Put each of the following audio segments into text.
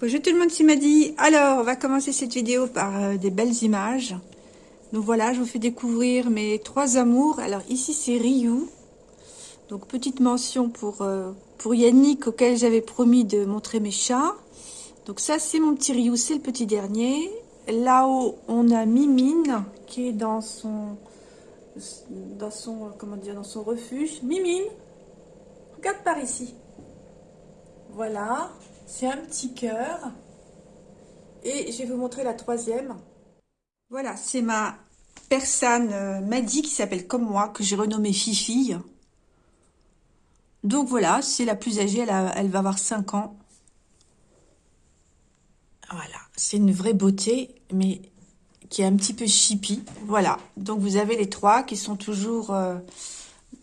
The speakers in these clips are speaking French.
Bonjour tout le monde, c'est Madi. Alors, on va commencer cette vidéo par euh, des belles images. Donc voilà, je vous fais découvrir mes trois amours. Alors ici, c'est Ryu. Donc petite mention pour, euh, pour Yannick, auquel j'avais promis de montrer mes chats. Donc ça, c'est mon petit Ryu, c'est le petit dernier. Là-haut, on a Mimine, qui est dans son, dans son, comment dire, dans son refuge. Mimine, regarde par ici. Voilà, c'est un petit cœur. Et je vais vous montrer la troisième. Voilà, c'est ma personne euh, Maddy qui s'appelle comme moi, que j'ai renommée Fifi. Donc voilà, c'est la plus âgée, elle, va avoir 5 ans. Voilà, c'est une vraie beauté, mais qui est un petit peu chippy. Voilà, donc vous avez les trois qui sont toujours euh,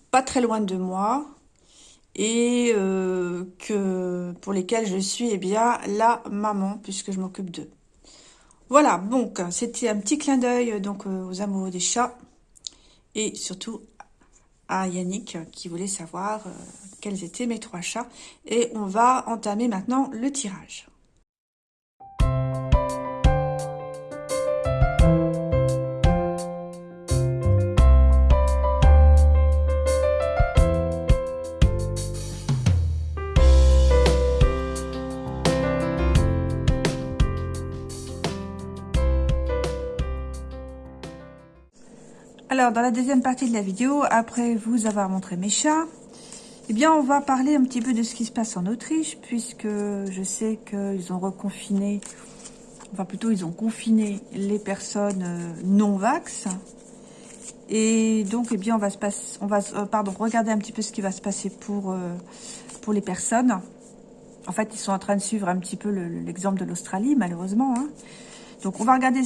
pas très loin de moi et euh, que pour lesquels je suis eh bien la maman puisque je m'occupe d'eux. Voilà, donc c'était un petit clin d'œil donc euh, aux amoureux des chats et surtout à Yannick qui voulait savoir euh, quels étaient mes trois chats et on va entamer maintenant le tirage. Alors, dans la deuxième partie de la vidéo, après vous avoir montré mes chats, eh bien, on va parler un petit peu de ce qui se passe en Autriche, puisque je sais qu'ils ont reconfiné, enfin plutôt, ils ont confiné les personnes euh, non-vax. Et donc, eh bien, on va se passer, on va, euh, pardon, regarder un petit peu ce qui va se passer pour, euh, pour les personnes. En fait, ils sont en train de suivre un petit peu l'exemple de l'Australie, malheureusement. Hein. Donc, on va regarder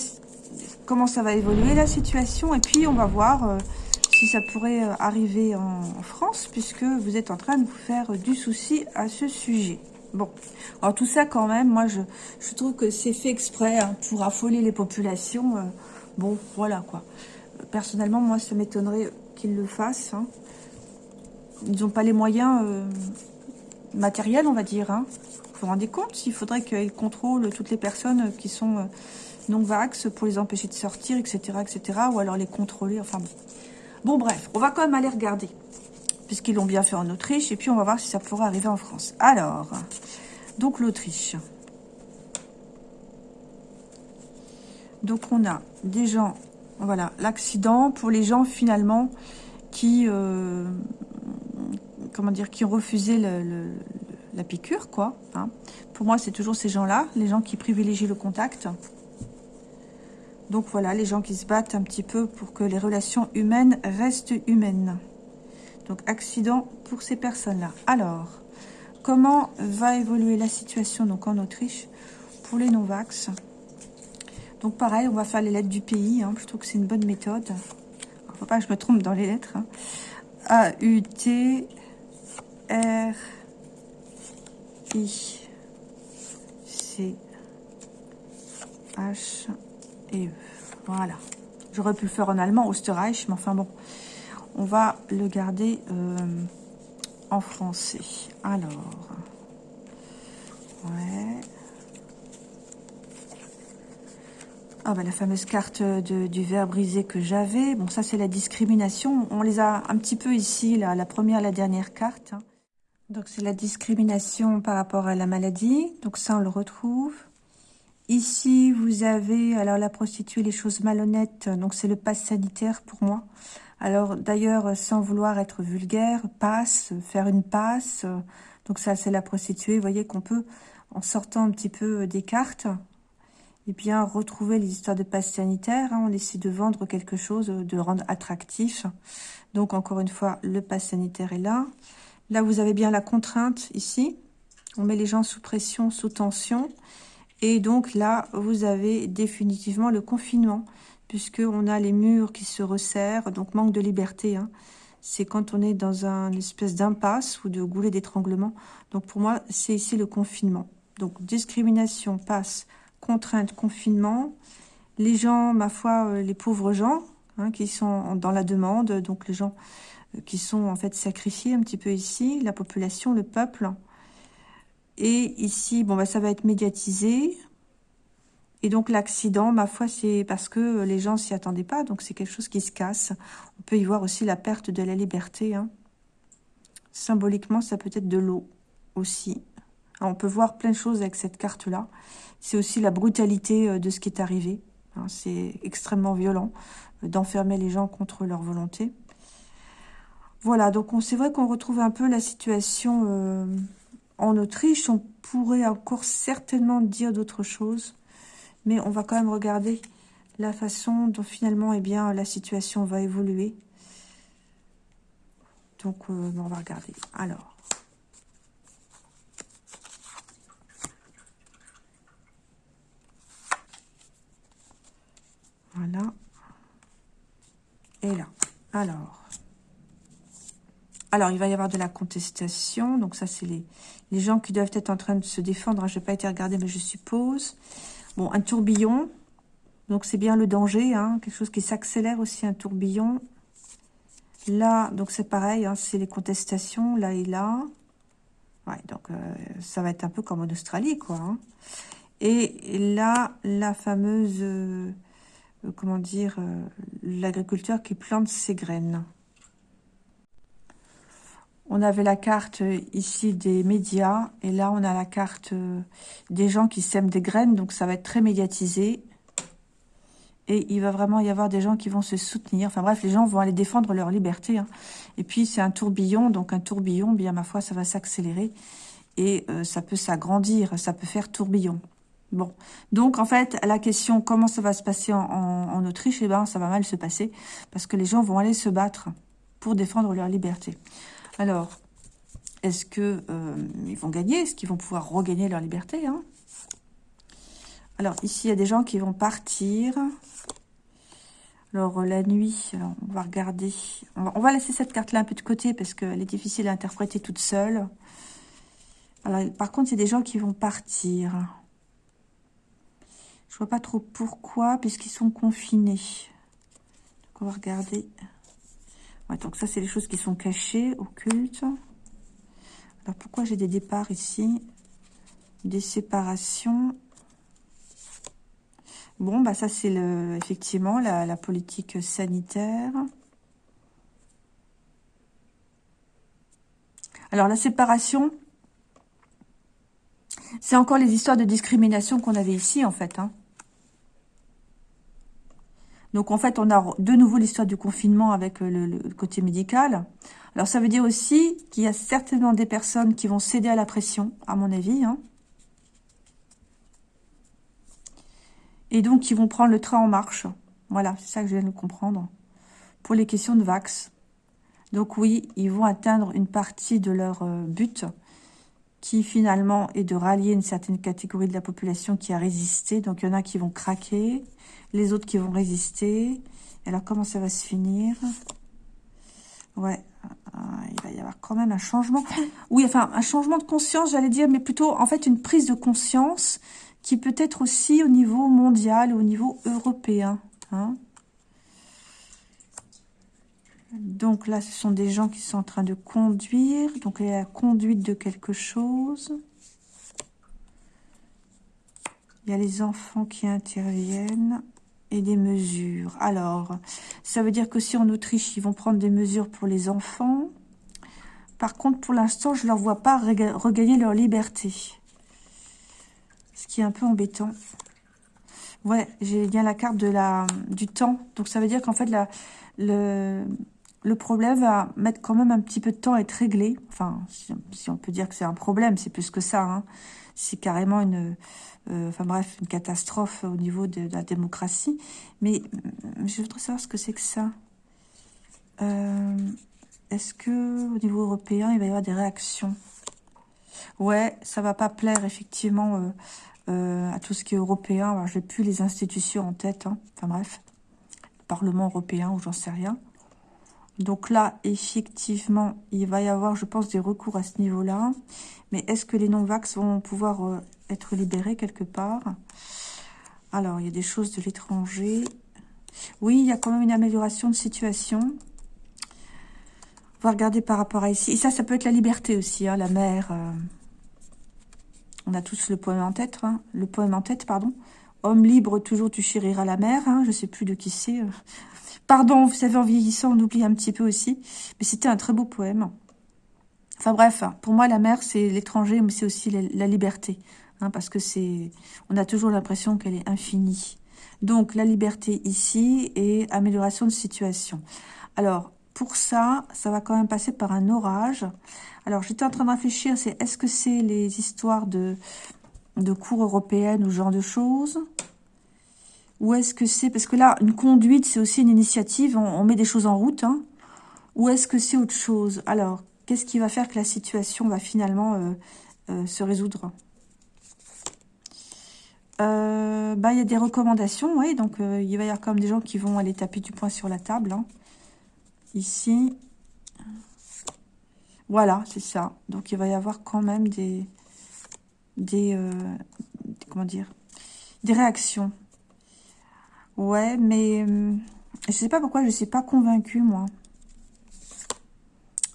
comment ça va évoluer la situation. Et puis, on va voir euh, si ça pourrait euh, arriver en, France, puisque vous êtes en train de vous faire du souci à ce sujet. Bon, alors tout ça quand même, moi je, trouve que c'est fait exprès hein, pour affoler les populations. Euh, bon, voilà quoi. Personnellement, moi ça m'étonnerait qu'ils le fassent. Hein. Ils n'ont pas les moyens matériels, on va dire. Hein. Vous vous rendez compte Il faudrait qu'ils contrôlent toutes les personnes qui sont non-vax pour les empêcher de sortir, etc., etc., ou alors les contrôler, enfin bon. Bref, on va quand même aller regarder, puisqu'ils l'ont bien fait en Autriche, et puis on va voir si ça pourrait arriver en France. Alors, donc l'Autriche. Donc on a des gens, voilà, l'accident pour les gens finalement qui, euh, comment dire, qui ont refusé la piqûre, quoi. Hein. Pour moi, c'est toujours ces gens-là, les gens qui privilégient le contact. Donc voilà, les gens qui se battent un petit peu pour que les relations humaines restent humaines. Donc accident pour ces personnes-là. Alors, comment va évoluer la situation donc en Autriche pour les non-vax? Donc pareil, on va faire les lettres du pays, hein, plutôt que c'est une bonne méthode. Il ne faut pas que je me trompe dans les lettres. Hein. A, U, T, R, I, C, H, et voilà. J'aurais pu le faire en allemand, Osterreich, mais enfin bon. On va le garder euh, en français. Alors. Ouais. Ah bah la fameuse carte du verre brisé que j'avais. Bon, ça c'est la discrimination. On les a un petit peu ici, la première, la dernière carte. Donc c'est la discrimination par rapport à la maladie. Donc ça on le retrouve. Ici, vous avez, alors la prostituée, les choses malhonnêtes, donc c'est le passe sanitaire pour moi. Alors d'ailleurs, sans vouloir être vulgaire, passe, faire une passe, donc ça c'est la prostituée. Vous voyez qu'on peut, en sortant un petit peu des cartes, eh bien retrouver les histoires de passe sanitaire. Hein. on essaie de vendre quelque chose, de rendre attractif. Donc encore une fois, le passe sanitaire est là. Là, vous avez bien la contrainte ici. On met les gens sous pression, sous tension. Et donc là, vous avez définitivement le confinement, puisqu'on a les murs qui se resserrent, donc manque de liberté. Hein. C'est quand on est dans un espèce d'impasse ou de goulet d'étranglement. Donc pour moi, c'est ici le confinement. Donc discrimination, passe, contrainte, confinement. Les gens, ma foi, euh, les pauvres gens hein, qui sont dans la demande, donc les gens euh, qui sont en fait sacrifiés un petit peu ici, la population, le peuple, Et ici, bon, bah, ça va être médiatisé. Et donc, l'accident, ma foi, c'est parce que les gens s'y attendaient pas. Donc, c'est quelque chose qui se casse. On peut y voir aussi la perte de la liberté. Hein. Symboliquement, ça peut être de l'eau aussi. on peut voir plein de choses avec cette carte-là. C'est aussi la brutalité euh, de ce qui est arrivé. Hein. C'est extrêmement violent euh, d'enfermer les gens contre leur volonté. Voilà, donc c'est vrai qu'on retrouve un peu la situation euh, en Autriche. On pourrait encore certainement dire d'autres choses, mais on va quand même regarder la façon dont finalement eh bien, la situation va évoluer. Donc, euh, on va regarder. Alors. Voilà. Et là. Alors. Alors, il va y avoir de la contestation. Donc, ça, c'est les, gens qui doivent être en train de se défendre. Je n'ai pas été regardé, mais je suppose. Bon, un tourbillon. Donc, c'est bien le danger. Hein. quelque chose qui s'accélère aussi, un tourbillon. Là, donc c'est pareil. Hein, c'est les contestations, là et là. Ouais, donc, euh, ça va être un peu comme en Australie, quoi. Hein. Et là, la fameuse... Euh, comment dire, euh, l'agriculteur qui plante ses graines. On avait la carte euh, ici des médias et là on a la carte euh, des gens qui sèment des graines. Donc ça va être très médiatisé. Et il va vraiment y avoir des gens qui vont se soutenir. Enfin bref, les gens vont aller défendre leur liberté. Hein. Et puis c'est un tourbillon. Donc un tourbillon, bien ma foi, ça va s'accélérer. Et euh, ça peut s'agrandir, ça peut faire tourbillon. Bon, donc en fait, la question comment ça va se passer en, Autriche, eh ben, ça va mal se passer parce que les gens vont aller se battre pour défendre leur liberté. Alors, est-ce qu'ils euh, vont gagner? Est-ce qu'ils vont pouvoir regagner leur liberté hein? Alors, ici, il y a des gens qui vont partir. Alors, la nuit, on va regarder. On va, laisser cette carte-là un peu de côté parce qu'elle est difficile à interpréter toute seule. Alors, par contre, il y a des gens qui vont partir. Je vois pas trop pourquoi, puisqu'ils sont confinés. On va regarder donc ça, c'est les choses qui sont cachées, occultes. Alors, pourquoi j'ai des départs ici? Des séparations. Bon, bah ça, c'est effectivement la, politique sanitaire. Alors, la séparation, c'est encore les histoires de discrimination qu'on avait ici, en fait. Hein. Donc, en fait, on a de nouveau l'histoire du confinement avec euh, le, côté médical. Alors, ça veut dire aussi qu'il y a certainement des personnes qui vont céder à la pression, à mon avis. Hein. Et donc, qui vont prendre le train en marche. Voilà, c'est ça que je viens de comprendre. Pour les questions de Vax. Donc oui, ils vont atteindre une partie de leur euh, but, qui finalement est de rallier une certaine catégorie de la population qui a résisté. Donc il y en a qui vont craquer, les autres qui vont résister. alors, comment ça va se finir? Ouais, euh, il va y avoir quand même un changement. Oui, enfin, un changement de conscience, j'allais dire, mais plutôt, en fait, une prise de conscience qui peut être aussi au niveau mondial, au niveau européen. Hein. donc là, ce sont des gens qui sont en train de conduire. Donc, il y a la conduite de quelque chose. Il y a les enfants qui interviennent et des mesures. Alors, ça veut dire que si en Autriche, ils vont prendre des mesures pour les enfants. Par contre, pour l'instant, je ne leur vois pas regagner leur liberté. Ce qui est un peu embêtant. Ouais, j'ai bien la carte de la, du temps. Donc, ça veut dire qu'en fait, la, le, le problème va mettre quand même un petit peu de temps à être réglé. Enfin, si, on peut dire que c'est un problème, c'est plus que ça. Hein. C'est carrément une euh, enfin bref, une catastrophe au niveau de, la démocratie. Mais euh, je voudrais savoir ce que c'est que ça. Euh, est-ce que au niveau européen, il va y avoir des réactions? Ouais, ça va pas plaire effectivement à tout ce qui est européen. Alors, j'ai plus les institutions en tête. Hein. Enfin bref, le Parlement européen ou j'en sais rien. Donc là, effectivement, il va y avoir, je pense, des recours à ce niveau-là. Mais est-ce que les non-vax vont pouvoir être libéré quelque part? Alors, il y a des choses de l'étranger. Oui, il y a quand même une amélioration de situation. On va regarder par rapport à ici. Et ça, ça peut être la liberté aussi, hein, la mer. Euh. On a tous le poème en tête, hein, le poème en tête, pardon. Homme libre, toujours tu chériras la mer. Hein, je sais plus de qui c'est. Pardon, vous savez, en vieillissant, on oublie un petit peu aussi. Mais c'était un très beau poème. Enfin bref, pour moi, la mer, c'est l'étranger, mais c'est aussi la, liberté. Hein, parce que c'est, on a toujours l'impression qu'elle est infinie. Donc, la liberté ici et amélioration de situation. Alors, pour ça, ça va quand même passer par un orage. Alors, j'étais en train de réfléchir, c'est est-ce que c'est les histoires de, de cours européennes ou ce genre de choses? Ou est-ce que c'est... Parce que là, une conduite, c'est aussi une initiative, on, met des choses en route. Hein. Ou est-ce que c'est autre chose? Alors, Qu'est-ce qui va faire que la situation va finalement euh, euh, se résoudre? Euh, bah, Il y a des recommandations, oui. Donc, il va y avoir comme des gens qui vont aller taper du poing sur la table. Hein. Ici. Voilà, c'est ça. Donc, il va y avoir quand même des... des comment dire? Des réactions. Ouais, mais... je sais pas pourquoi je ne suis pas convaincue, moi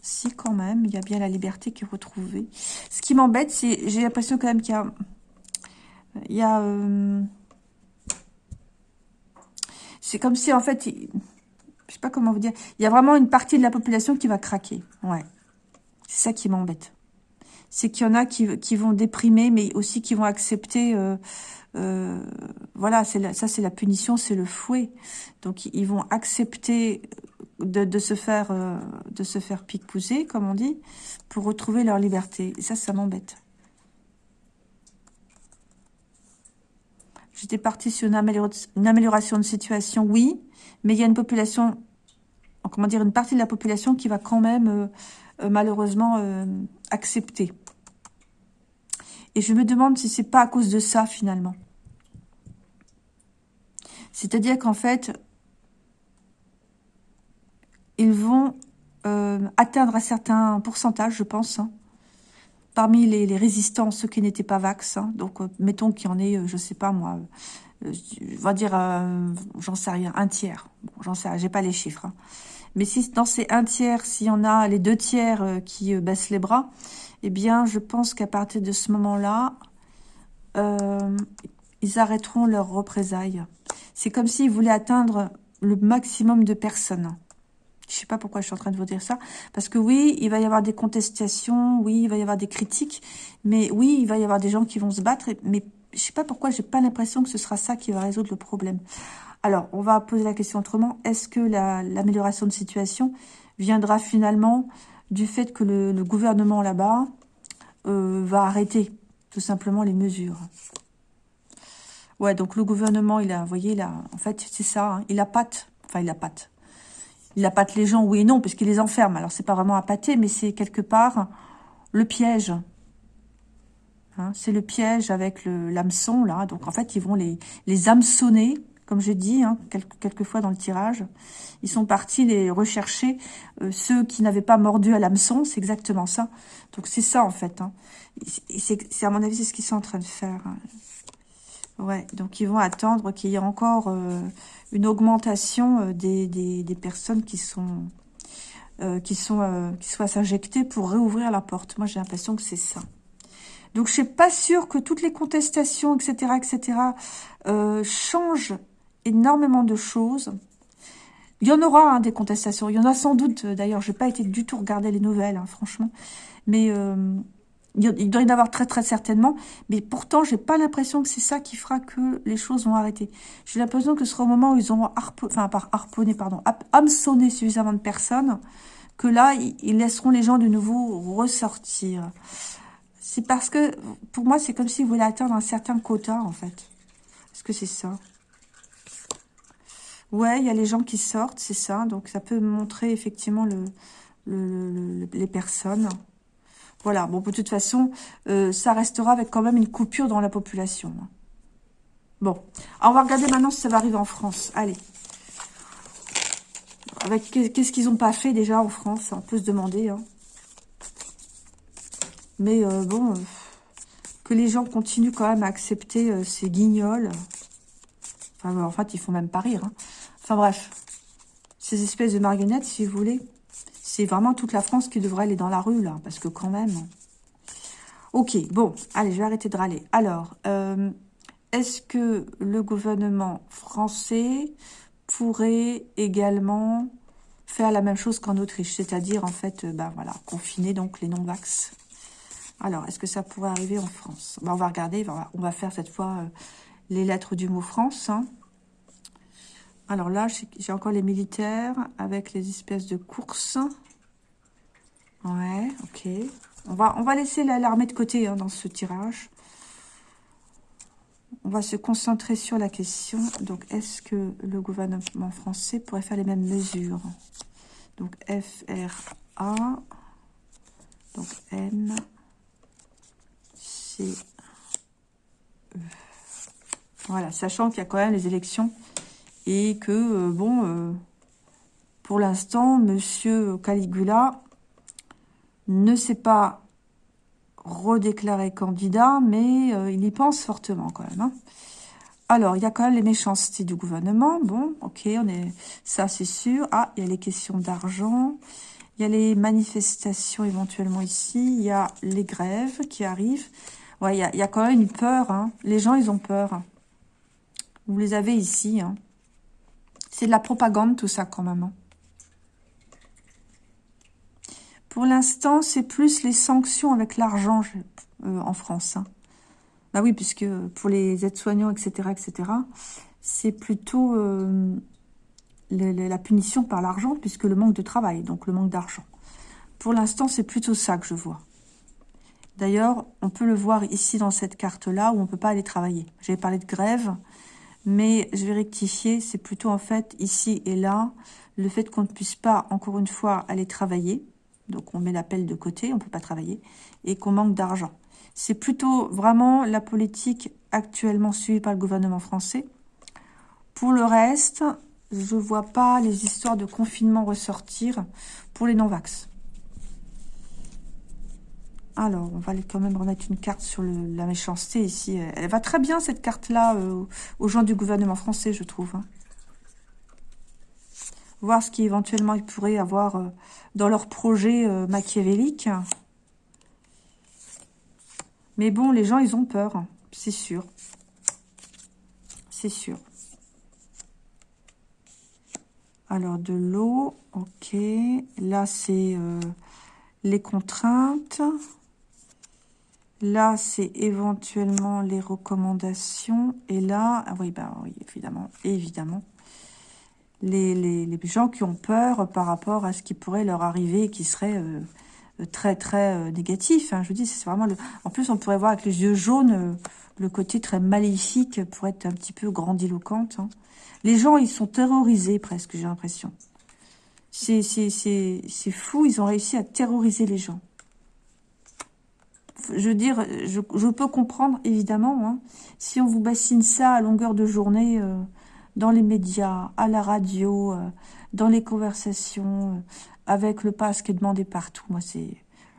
si quand même, il y a bien la liberté qui est retrouvée. Ce qui m'embête, c'est, j'ai l'impression quand même qu'il y a, il y a, euh, c'est comme si en fait, je sais pas comment vous dire, il y a vraiment une partie de la population qui va craquer. Ouais, c'est ça qui m'embête. C'est qu'il y en a qui, vont déprimer, mais aussi qui vont accepter. Euh, euh, voilà, c'est ça c'est la punition, c'est le fouet. Donc ils vont accepter de, se faire euh, de se faire pique-pousser, comme on dit, pour retrouver leur liberté. Et ça, ça m'embête. J'étais partie sur une, amélioration de situation, oui, mais il y a une population, comment dire, une partie de la population qui va quand même, malheureusement, accepter. Et je me demande si c'est pas à cause de ça, finalement. C'est-à-dire qu'en fait, ils vont euh, atteindre un certain pourcentage, je pense, hein. parmi les, résistants, ceux qui n'étaient pas vax. Hein. donc, euh, mettons qu'il y en ait, euh, je sais pas moi, on va dire, j'en sais rien, un tiers. J'en sais j'ai pas les chiffres. Hein. Mais si dans ces un tiers, s'il y en a les deux tiers qui baissent les bras, eh bien, je pense qu'à partir de ce moment-là, ils arrêteront leurs représailles. C'est comme s'ils voulaient atteindre le maximum de personnes. Je sais pas pourquoi je suis en train de vous dire ça. Parce que oui, il va y avoir des contestations, oui, il va y avoir des critiques, mais oui, il va y avoir des gens qui vont se battre, mais je sais pas pourquoi j'ai pas l'impression que ce sera ça qui va résoudre le problème. Alors, on va poser la question autrement. Est-ce que l'amélioration de situation viendra finalement du fait que le, gouvernement là-bas euh, va arrêter tout simplement les mesures? Ouais, donc le gouvernement, il a, vous voyez, là, en fait, c'est ça, hein, il a patte, enfin, il a patte il appâte les gens, oui et non, puisqu'il les enferme. Alors, c'est pas vraiment appâter, mais c'est quelque part le piège. Hein, c'est le piège avec l'hameçon, là. Donc, en fait, ils vont les, les hameçonner, comme je dis, hein, quelques, fois dans le tirage. Ils sont partis les rechercher, euh, ceux qui n'avaient pas mordu à l'hameçon, c'est exactement ça. Donc, c'est ça, en fait. Hein. C'est, à mon avis, c'est ce qu'ils sont en train de faire. Hein. Ouais, donc ils vont attendre qu'il y ait encore... Euh, une augmentation euh, des, des, personnes qui sont euh, qui sont euh, qui soient s'injecter pour réouvrir la porte. Moi, j'ai l'impression que c'est ça. Donc, je suis pas sûre que toutes les contestations, etc., etc., changent énormément de choses. Il y en aura hein, des contestations. Il y en a sans doute. D'ailleurs, je n'ai pas été du tout regarder les nouvelles, hein, franchement. Mais il doit y en avoir très très certainement, mais pourtant, j'ai pas l'impression que c'est ça qui fera que les choses vont arrêter. J'ai l'impression que ce sera au moment où ils ont enfin, par harponné, pardon, hameçonné suffisamment de personnes, que là, ils laisseront les gens de nouveau ressortir. C'est parce que, pour moi, c'est comme s'ils voulaient atteindre un certain quota, en fait. Est-ce que c'est ça? Ouais, il y a les gens qui sortent, c'est ça. Donc, ça peut montrer effectivement le, les personnes. Voilà, bon, de toute façon, euh, ça restera avec quand même une coupure dans la population. Hein. Bon, on va regarder maintenant si ça va arriver en France. Allez. Avec Qu'est-ce qu'ils n'ont pas fait déjà en France? On peut se demander. Hein. Mais euh, bon, euh, que les gens continuent quand même à accepter ces guignols. Enfin, en fait, ils font même pas rire. Hein. Enfin bref, ces espèces de marionnettes, si vous voulez. C'est vraiment toute la France qui devrait aller dans la rue, là, parce que quand même... Ok, bon, allez, je vais arrêter de râler. Alors, euh, est-ce que le gouvernement français pourrait également faire la même chose qu'en Autriche, c'est-à-dire en fait, euh, ben voilà, confiner donc les non-vax? Alors, est-ce que ça pourrait arriver en France? Ben, On va regarder, on va faire cette fois euh, les lettres du mot France. Hein. Alors là, j'ai encore les militaires avec les espèces de courses. Ouais, ok. On va, laisser l'armée de côté hein, dans ce tirage. On va se concentrer sur la question. Donc, est-ce que le gouvernement français pourrait faire les mêmes mesures? Donc, FRA. Donc, N. C. E. Voilà, sachant qu'il y a quand même les élections et que, euh, bon, euh, pour l'instant, Monsieur Caligula ne s'est pas redéclaré candidat, mais euh, il y pense fortement quand même. Hein. Alors, il y a quand même les méchancetés du gouvernement. Bon, ok, on est, ça c'est sûr. Ah, il y a les questions d'argent. Il y a les manifestations éventuellement ici. Il y a les grèves qui arrivent. Ouais, il y a, quand même une peur. Hein. Les gens, ils ont peur. Vous les avez ici. Hein. C'est de la propagande tout ça quand même. Hein. Pour l'instant, c'est plus les sanctions avec l'argent euh, en France. Hein. Bah oui, puisque pour les aides-soignants, etc., etc., c'est plutôt euh, la punition par l'argent, puisque le manque de travail, donc le manque d'argent. Pour l'instant, c'est plutôt ça que je vois. D'ailleurs, on peut le voir ici dans cette carte-là, où on ne peut pas aller travailler. J'avais parlé de grève, mais je vais rectifier, c'est plutôt en fait ici et là, le fait qu'on ne puisse pas, encore une fois, aller travailler, donc on met l'appel de côté, on ne peut pas travailler, et qu'on manque d'argent. C'est plutôt vraiment la politique actuellement suivie par le gouvernement français. Pour le reste, je ne vois pas les histoires de confinement ressortir pour les non-vax. Alors, on va quand même remettre une carte sur la méchanceté ici. Elle va très bien, cette carte-là, euh, aux gens du gouvernement français, je trouve. Hein voir ce qu'éventuellement ils pourraient avoir euh, dans leur projet euh, machiavélique. Mais bon, les gens, ils ont peur, c'est sûr. C'est sûr. Alors, de l'eau, ok. Là, c'est les contraintes. Là, c'est éventuellement les recommandations. Et là, ah oui, bah oui, évidemment, évidemment les, gens qui ont peur par rapport à ce qui pourrait leur arriver et qui serait euh, très très euh, négatif. Hein. Je vous dis, c'est vraiment. En plus, on pourrait voir avec les yeux jaunes euh, le côté très maléfique pour être un petit peu grandiloquente. Hein. Les gens, ils sont terrorisés presque, j'ai l'impression. C'est fou, ils ont réussi à terroriser les gens. Je veux dire, je, peux comprendre, évidemment, hein, si on vous bassine ça à longueur de journée, dans les médias, à la radio, euh, dans les conversations, euh, avec le pass qui est demandé partout. Moi, c'est,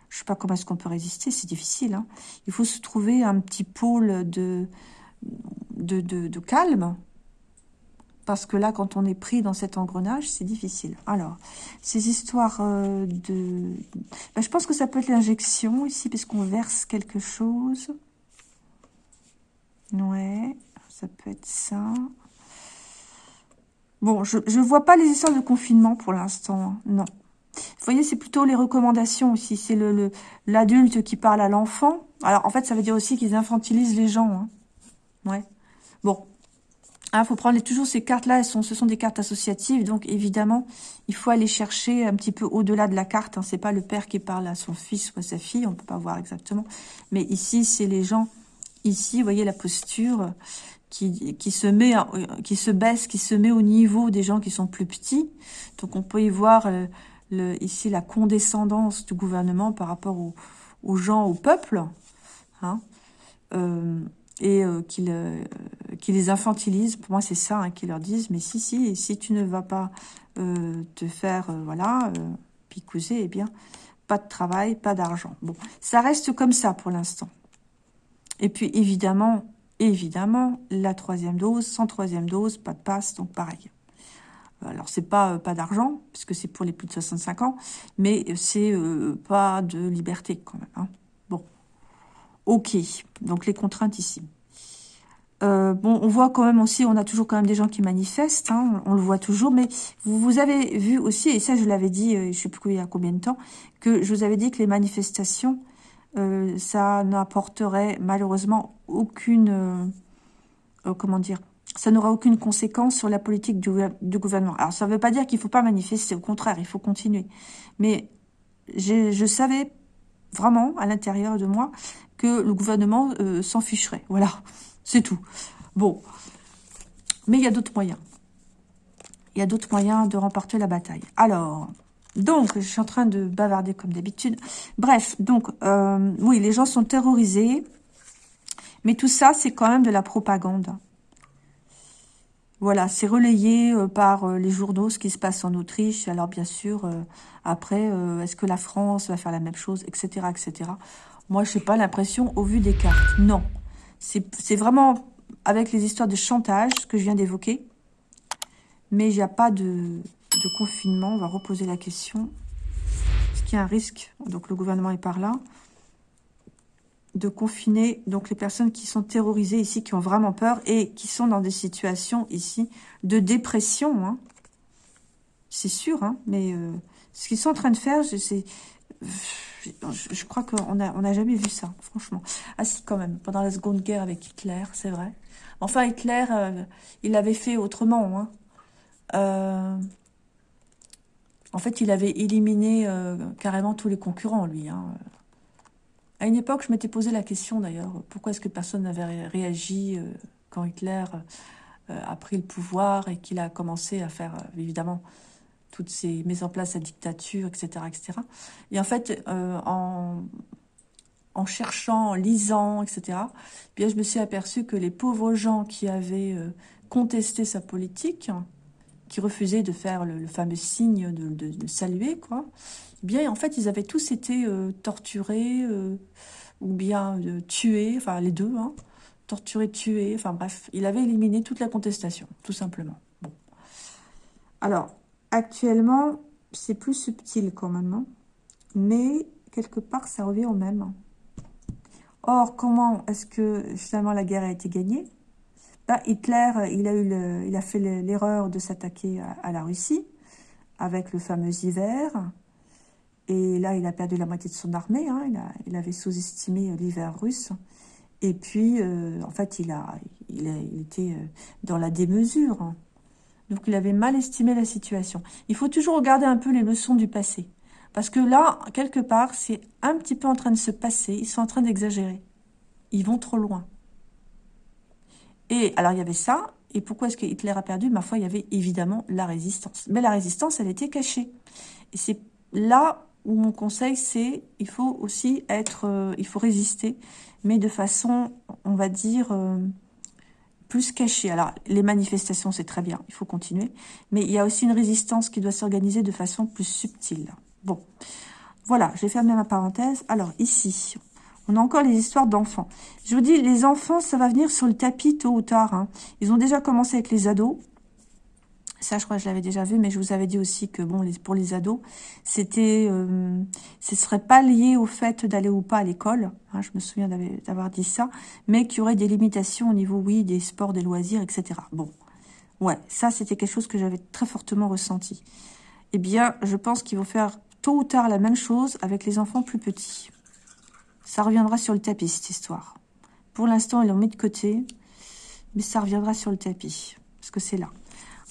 je sais pas comment est-ce qu'on peut résister, c'est difficile. Hein. Il faut se trouver un petit pôle de, de, de, calme, parce que là, quand on est pris dans cet engrenage, c'est difficile. Alors, ces histoires euh, de... Ben, je pense que ça peut être l'injection ici, puisqu'on verse quelque chose. Ouais, ça peut être ça. Bon, je ne vois pas les histoires de confinement pour l'instant, hein. non. Vous voyez, c'est plutôt les recommandations aussi. C'est le l'adulte qui parle à l'enfant. Alors, en fait, ça veut dire aussi qu'ils infantilisent les gens. Hein. Ouais. Bon. Il hein, faut prendre toujours ces cartes-là. Ce sont des cartes associatives. Donc, évidemment, il faut aller chercher un petit peu au-delà de la carte. Hein. C'est pas le père qui parle à son fils ou à sa fille. On ne peut pas voir exactement. Mais ici, c'est les gens. Ici, vous voyez la posture qui, se met, qui se baisse, qui se met au niveau des gens qui sont plus petits. Donc on peut y voir euh, ici la condescendance du gouvernement par rapport aux, gens, au peuple, hein, euh, et euh, qui, qui, les infantilise. Pour moi, c'est ça, hein, qui leur disent, mais si, si, si tu ne vas pas te faire, voilà, picouser, eh bien, pas de travail, pas d'argent. Bon, ça reste comme ça pour l'instant. Et puis, évidemment, évidemment, la troisième dose, sans troisième dose, pas de passe, donc pareil. Alors, c'est pas euh, pas d'argent, puisque c'est pour les plus de 65 ans, mais c'est euh, pas de liberté quand même. Hein. Bon, Ok, donc les contraintes ici. Euh, bon, on voit quand même aussi, on a toujours quand même des gens qui manifestent, hein, on, le voit toujours, mais vous, vous, avez vu aussi, et ça je l'avais dit, euh, je sais plus il y a combien de temps, que je vous avais dit que les manifestations, euh, ça n'apporterait malheureusement aucune, comment dire, ça n'aura aucune conséquence sur la politique du, du gouvernement. Alors ça ne veut pas dire qu'il ne faut pas manifester, au contraire, il faut continuer. Mais je savais vraiment à l'intérieur de moi que le gouvernement s'en ficherait, voilà. C'est tout. Bon. Mais il y a d'autres moyens. Il y a d'autres moyens de remporter la bataille. Alors, donc, je suis en train de bavarder comme d'habitude. Bref, donc, euh, oui, les gens sont terrorisés. Mais tout ça, c'est quand même de la propagande. Voilà, c'est relayé euh, par euh, les journaux, ce qui se passe en Autriche. Alors, bien sûr, après, est-ce que la France va faire la même chose, etc., etc. Moi, je n'ai pas l'impression, au vu des cartes. Non. C'est vraiment avec les histoires de chantage, que je viens d'évoquer. Mais il n'y a pas de, confinement. On va reposer la question. Est-ce qu'il y a un risque Donc le gouvernement est par là. De confiner donc les personnes qui sont terrorisées ici, qui ont vraiment peur et qui sont dans des situations ici de dépression. Hein? C'est sûr, hein, mais euh, ce qu'ils sont en train de faire, c'est je, crois qu'on n'a on a jamais vu ça, franchement. Ah si, quand même, pendant la Seconde Guerre avec Hitler, c'est vrai. Enfin, Hitler, euh, il avait fait autrement. Hein. Euh, en fait, il avait éliminé euh, carrément tous les concurrents, lui. Hein. À une époque, je m'étais posé la question, d'ailleurs, pourquoi est-ce que personne n'avait réagi quand Hitler a pris le pouvoir et qu'il a commencé à faire, évidemment, toutes ces mises en place, la dictature, etc. etc. Et en fait, euh, en, cherchant, en lisant, etc., bien, je me suis aperçu que les pauvres gens qui avaient euh, contesté sa politique, qui refusaient de faire le, fameux signe de, saluer, quoi, bien, en fait, ils avaient tous été euh, torturés ou bien tués, enfin les deux, hein, torturés, tués, enfin bref, il avait éliminé toute la contestation, tout simplement. Alors, Actuellement, c'est plus subtil quand même. Hein. Mais quelque part, ça revient au même. Or, comment est-ce que finalement la guerre a été gagnée? Bah, Hitler, il a, eu il a fait l'erreur de s'attaquer à, la Russie avec le fameux hiver. Et là, il a perdu la moitié de son armée. Hein. Il, avait sous-estimé l'hiver russe. Et puis, euh, en fait, il, a, il, euh, dans la démesure. Hein. Donc, il avait mal estimé la situation. Il faut toujours regarder un peu les leçons du passé. Parce que là, quelque part, c'est un petit peu en train de se passer. Ils sont en train d'exagérer. Ils vont trop loin. Et alors, il y avait ça. Et pourquoi est-ce que Hitler a perdu? Ma foi, il y avait évidemment la résistance. Mais la résistance, elle était cachée. Et c'est là où mon conseil, c'est il faut aussi être... Euh, il faut résister, mais de façon, on va dire... Euh, plus caché. Alors, les manifestations, c'est très bien, il faut continuer. Mais il y a aussi une résistance qui doit s'organiser de façon plus subtile. Bon, voilà, j'ai fermé ma parenthèse. Alors, ici, on a encore les histoires d'enfants. Je vous dis, les enfants, ça va venir sur le tapis tôt ou tard. Hein. Ils ont déjà commencé avec les ados. Ça, je crois que je l'avais déjà vu, mais je vous avais dit aussi que bon, pour les ados, c'était, euh, ce serait pas lié au fait d'aller ou pas à l'école. Hein, je me souviens d'avoir dit ça, mais qu'il y aurait des limitations au niveau, oui, des sports, des loisirs, etc. Bon, ouais, ça, c'était quelque chose que j'avais très fortement ressenti. Eh bien, je pense qu'ils vont faire tôt ou tard la même chose avec les enfants plus petits. Ça reviendra sur le tapis, cette histoire. Pour l'instant, ils l'ont mis de côté, mais ça reviendra sur le tapis, parce que c'est là.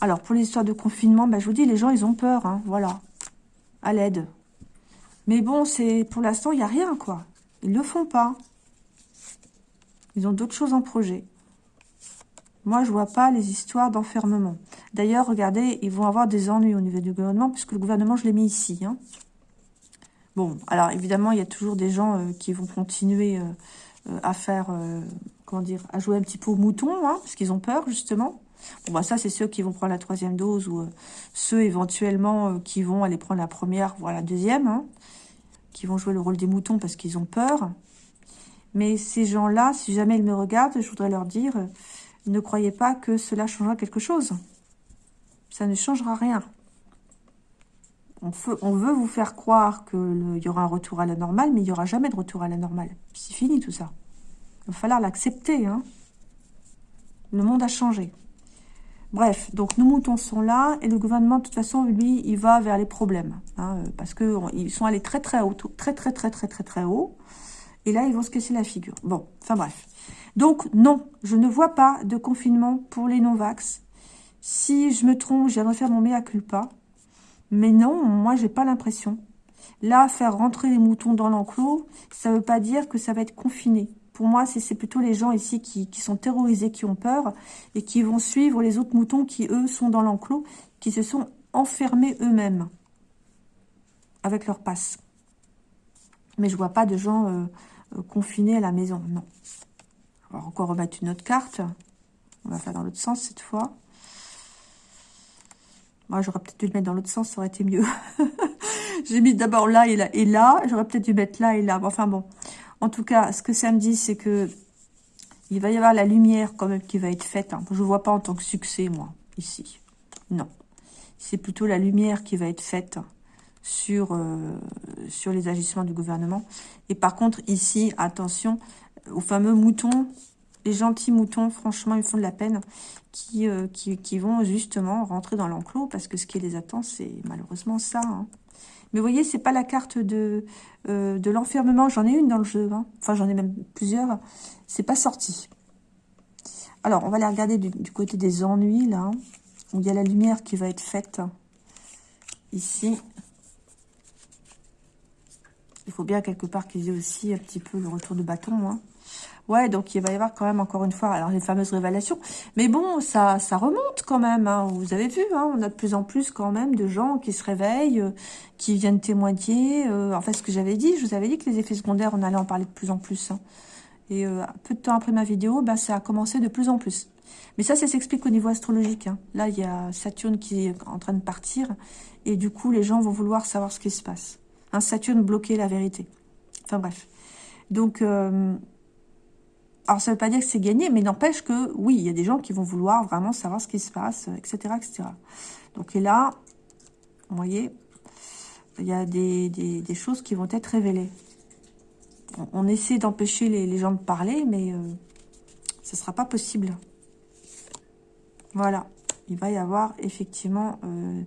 Alors, pour l'histoire de confinement, bah, je vous dis, les gens, ils ont peur, hein, voilà, à l'aide. Mais bon, c'est pour l'instant, il n'y a rien, quoi. Ils ne le font pas. Ils ont d'autres choses en projet. Moi, je vois pas les histoires d'enfermement. D'ailleurs, regardez, ils vont avoir des ennuis au niveau du gouvernement, puisque le gouvernement, je l'ai mis ici. Hein. Bon, alors évidemment, il y a toujours des gens euh, qui vont continuer euh, euh, à faire, comment dire, à jouer un petit peu au mouton, hein, parce qu'ils ont peur, justement. Bon, bah ça, c'est ceux qui vont prendre la troisième dose ou euh, ceux éventuellement euh, qui vont aller prendre la première, voire la deuxième, hein, qui vont jouer le rôle des moutons parce qu'ils ont peur. Mais ces gens-là, si jamais ils me regardent, je voudrais leur dire, euh, ne croyez pas que cela changera quelque chose. Ça ne changera rien. On, on veut vous faire croire qu'il y aura un retour à la normale, mais il n'y aura jamais de retour à la normale. C'est fini tout ça. Il va falloir l'accepter. Hein. Le monde a changé. Bref, donc nos moutons sont là et le gouvernement, de toute façon, lui, il va vers les problèmes. Hein, parce qu'ils sont allés très très haut, très très très très très très haut. Et là, ils vont se casser la figure. Bon, enfin bref. Donc, non, je ne vois pas de confinement pour les non-vax. Si je me trompe, j'aimerais faire mon mea culpa. Mais non, moi, j'ai pas l'impression. Là, faire rentrer les moutons dans l'enclos, ça veut pas dire que ça va être confiné. Pour moi, c'est plutôt les gens ici qui, sont terrorisés, qui ont peur, et qui vont suivre les autres moutons qui, eux, sont dans l'enclos, qui se sont enfermés eux-mêmes avec leur passe. Mais je vois pas de gens euh, euh, confinés à la maison, non. On va encore remettre une autre carte. On va faire dans l'autre sens cette fois. Moi, j'aurais peut-être dû le mettre dans l'autre sens, ça aurait été mieux. J'ai mis d'abord là et là et là. J'aurais peut-être dû mettre là et là. Enfin bon. En tout cas, ce que ça me dit, c'est que il va y avoir la lumière quand même qui va être faite. Hein. Je ne vois pas en tant que succès, moi, ici. Non. C'est plutôt la lumière qui va être faite sur, euh, sur les agissements du gouvernement. Et par contre, ici, attention aux fameux moutons les gentils moutons, franchement, ils font de la peine, euh, qui, qui, vont justement rentrer dans l'enclos, parce que ce qui les attend, c'est malheureusement ça. Hein. Mais vous voyez, c'est pas la carte de, euh, l'enfermement. J'en ai une dans le jeu. Hein. Enfin, j'en ai même plusieurs. C'est pas sorti. Alors, on va aller regarder du, côté des ennuis, là. Il y a la lumière qui va être faite. Ici. Il faut bien quelque part qu'il y ait aussi un petit peu le retour de bâton. Hein. Ouais, donc il va y avoir quand même encore une fois, alors les fameuses révélations. Mais bon, ça, ça remonte quand même. Hein. Vous avez vu, hein, on a de plus en plus quand même de gens qui se réveillent, euh, qui viennent témoigner. Euh, en fait, ce que j'avais dit, je vous avais dit que les effets secondaires, on allait en parler de plus en plus. Hein. Et euh, peu de temps après ma vidéo, bah, ça a commencé de plus en plus. Mais ça, ça s'explique au niveau astrologique. Hein. Là, il y a Saturne qui est en train de partir. Et du coup, les gens vont vouloir savoir ce qui se passe. Un Saturne bloqué la vérité. Enfin bref. Donc... Euh, alors, ça ne veut pas dire que c'est gagné, mais n'empêche que, oui, il y a des gens qui vont vouloir vraiment savoir ce qui se passe, etc. etc. Donc, et là, vous voyez, il y a des, des, choses qui vont être révélées. On, essaie d'empêcher les, gens de parler, mais euh, ce ne sera pas possible. Voilà. Il va y avoir effectivement euh,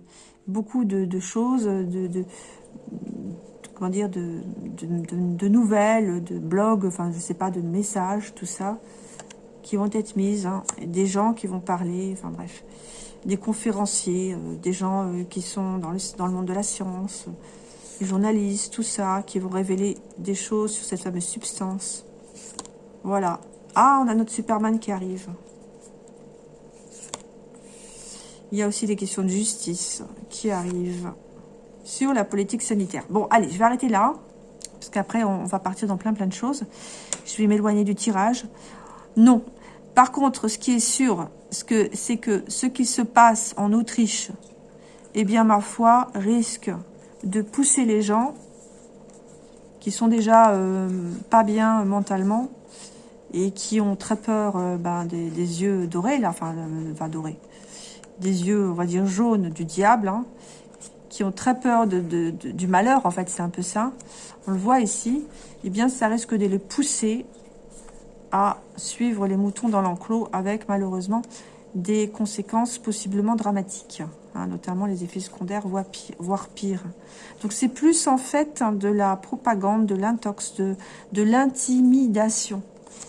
beaucoup de, choses, de comment dire, de, de, nouvelles, de blogs, enfin, je sais pas, de messages, tout ça, qui vont être mises, hein. des gens qui vont parler, enfin bref, des conférenciers, euh, des gens euh, qui sont dans le, dans le monde de la science, des journalistes, tout ça, qui vont révéler des choses sur cette fameuse substance. Voilà. Ah, on a notre Superman qui arrive. Il y a aussi des questions de justice qui arrivent sur la politique sanitaire. Bon, allez, je vais arrêter là, parce qu'après, on va partir dans plein plein de choses. Je vais m'éloigner du tirage. Non. Par contre, ce qui est sûr, c'est que ce qui se passe en Autriche, eh bien, ma foi, risque de pousser les gens qui sont déjà euh, pas bien mentalement et qui ont très peur euh, ben, des, yeux dorés, là, enfin, euh, dorés, des yeux, on va dire, jaunes du diable, hein, qui ont très peur du malheur, en fait, c'est un peu ça. On le voit ici. Eh bien, ça risque de les pousser à suivre les moutons dans l'enclos avec, malheureusement, des conséquences possiblement dramatiques, hein, notamment les effets secondaires, voire pire. Donc, c'est plus, en fait, de la propagande, de l'intox, de, l'intimidation.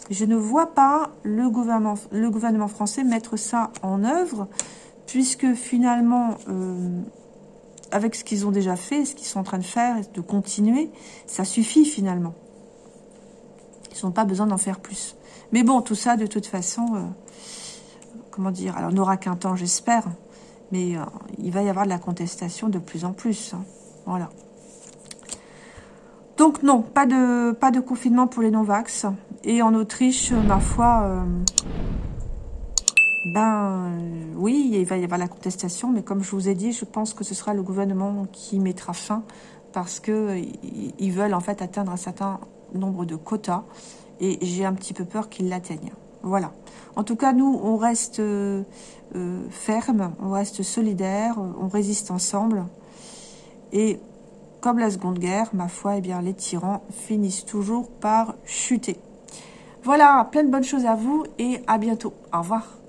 Je ne vois pas le gouvernement, le gouvernement français mettre ça en œuvre, puisque finalement, euh, avec ce qu'ils ont déjà fait, ce qu'ils sont en train de faire, de continuer, ça suffit finalement. Ils n'ont pas besoin d'en faire plus. Mais bon, tout ça, de toute façon, euh, comment dire, alors on n'aura qu'un temps, j'espère, mais euh, il va y avoir de la contestation de plus en plus. Hein. Voilà. Donc non, pas de, pas de confinement pour les non-vax. Et en Autriche, ma foi, euh, ben oui, il va y avoir la contestation, mais comme je vous ai dit, je pense que ce sera le gouvernement qui mettra fin parce que ils veulent en fait atteindre un certain nombre de quotas et j'ai un petit peu peur qu'ils l'atteignent. Voilà. En tout cas, nous, on reste euh, euh, ferme, on reste solidaire, on résiste ensemble. Et comme la Seconde Guerre, ma foi, eh bien, les tyrans finissent toujours par chuter. Voilà, plein de bonnes choses à vous et à bientôt. Au revoir.